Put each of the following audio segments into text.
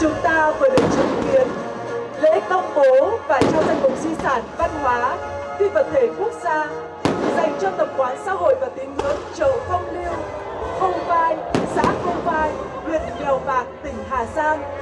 chúng ta vừa được chứng kiến lễ công bố và trao danh mục di sản văn hóa phi vật thể quốc gia dành cho tập quán xã hội và tín ngưỡng chợ Phong lưu, Khâu Vai, xã Khâu Vai, huyện Mèo Vạc, tỉnh Hà Giang.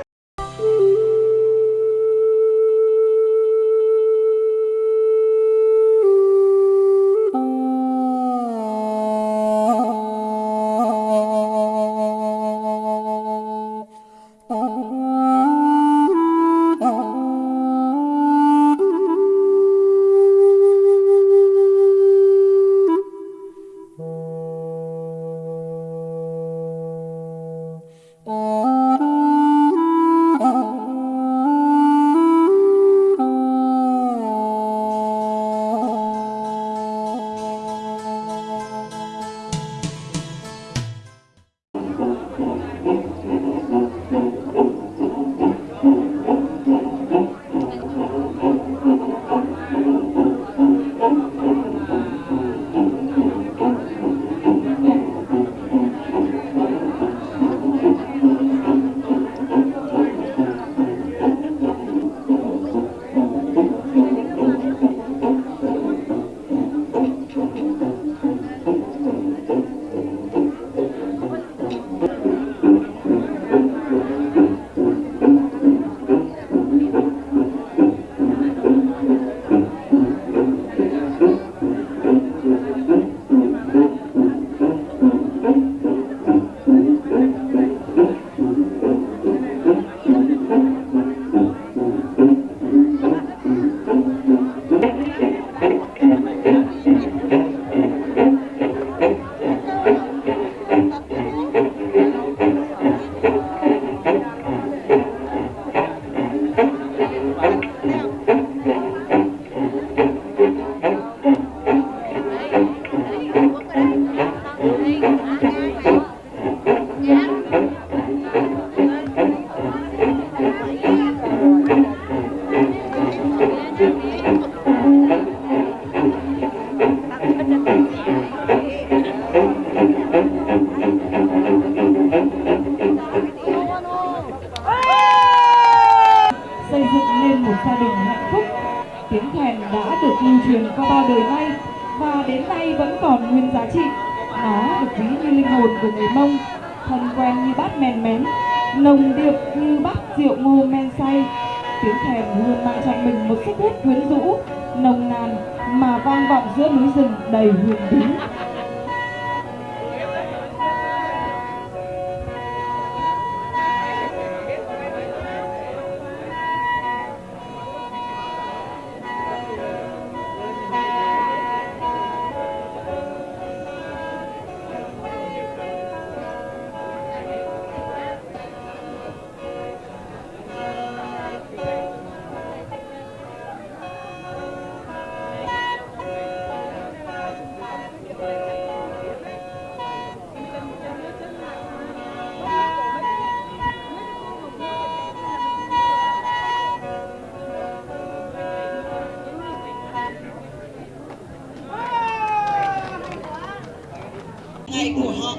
Ngày của họ.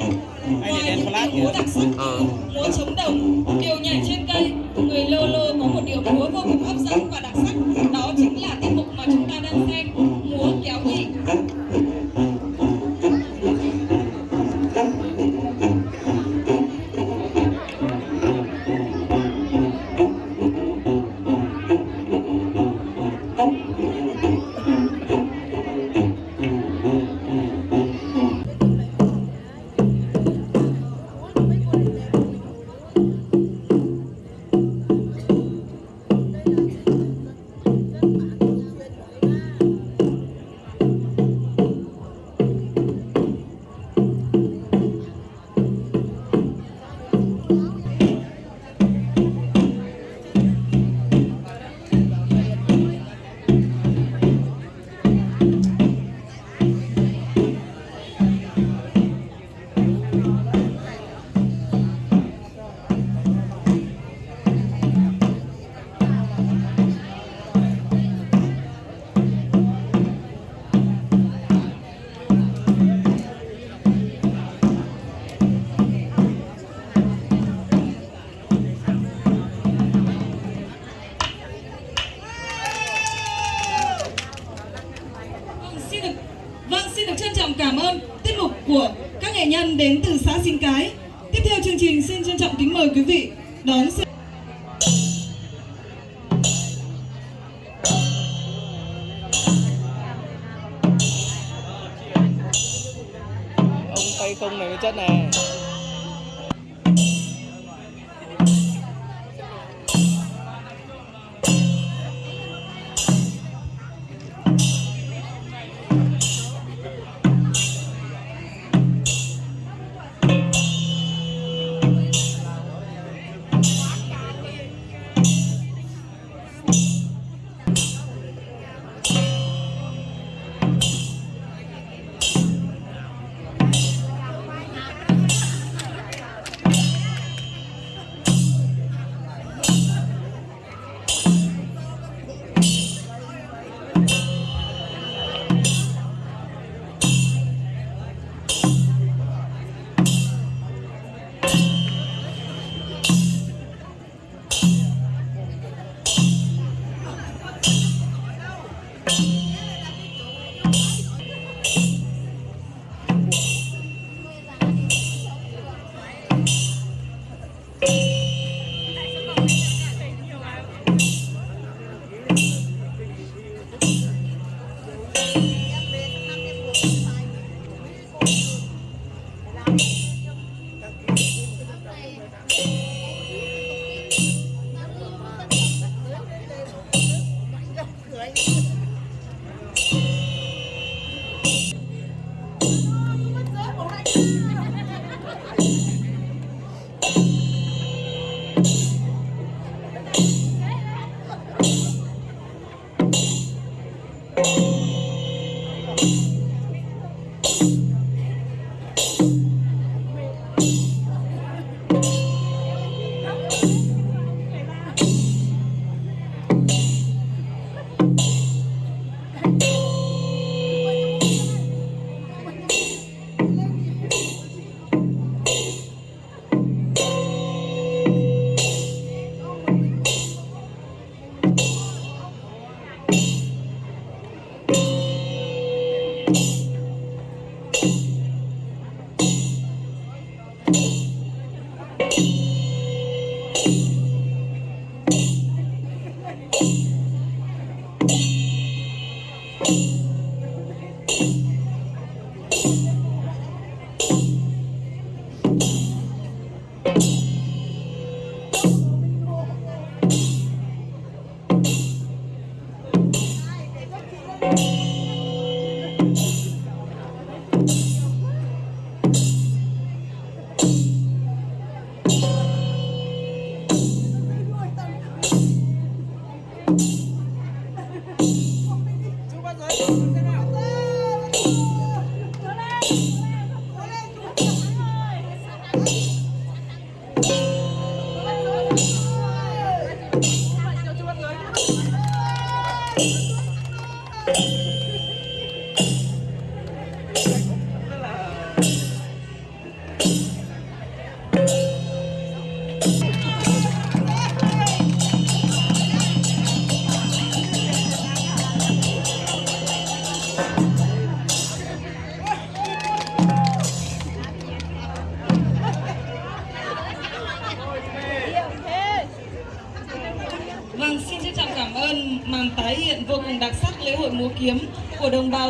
Ngoài những điệu múa đặc sắc múa chống đồng điệu nhảy trên cây. Người lô lô có một điệu múa vô cùng hấp dẫn và đặc sắc Vâng, xin được trân trọng cảm ơn tiết mục của các nghệ nhân đến từ xã xin Cái. Tiếp theo chương trình xin trân trọng kính mời quý vị đón xem. Ông tay tung này với chất này.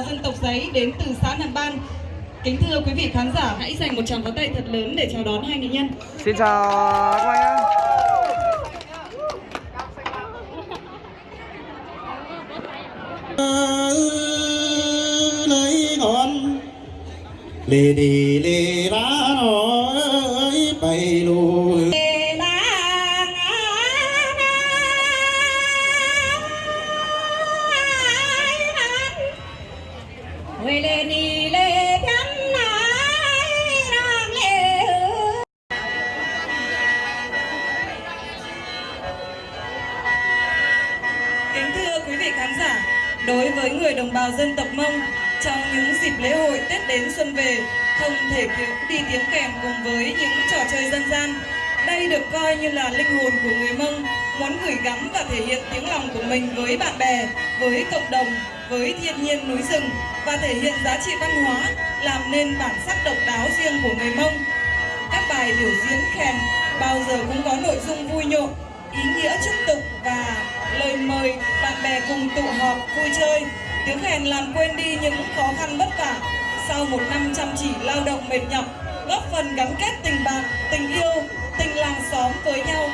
Dân tộc giấy đến từ xã Nam Ban. Kính thưa quý vị khán giả, hãy dành một tràng pháo tay thật lớn để chào đón hai nghệ nhân. xin chào các anh nhá lấy ngọn lê đi đến xuân về, không thể thiếu đi tiếng kèn cùng với những trò chơi dân gian. Đây được coi như là linh hồn của người Mông, muốn gửi gắm và thể hiện tiếng lòng của mình với bạn bè, với cộng đồng, với thiên nhiên núi rừng và thể hiện giá trị văn hóa, làm nên bản sắc độc đáo riêng của người Mông. Các bài biểu diễn kèn bao giờ cũng có nội dung vui nhộn, ý nghĩa chúc tụng và lời mời bạn bè cùng tụ họp vui chơi. Tiếng kèn làm quên đi những khó khăn vất vả sau một năm chăm chỉ lao động mệt nhọc, góp phần gắn kết tình bạn, tình yêu, tình làng xóm với nhau.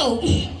Ta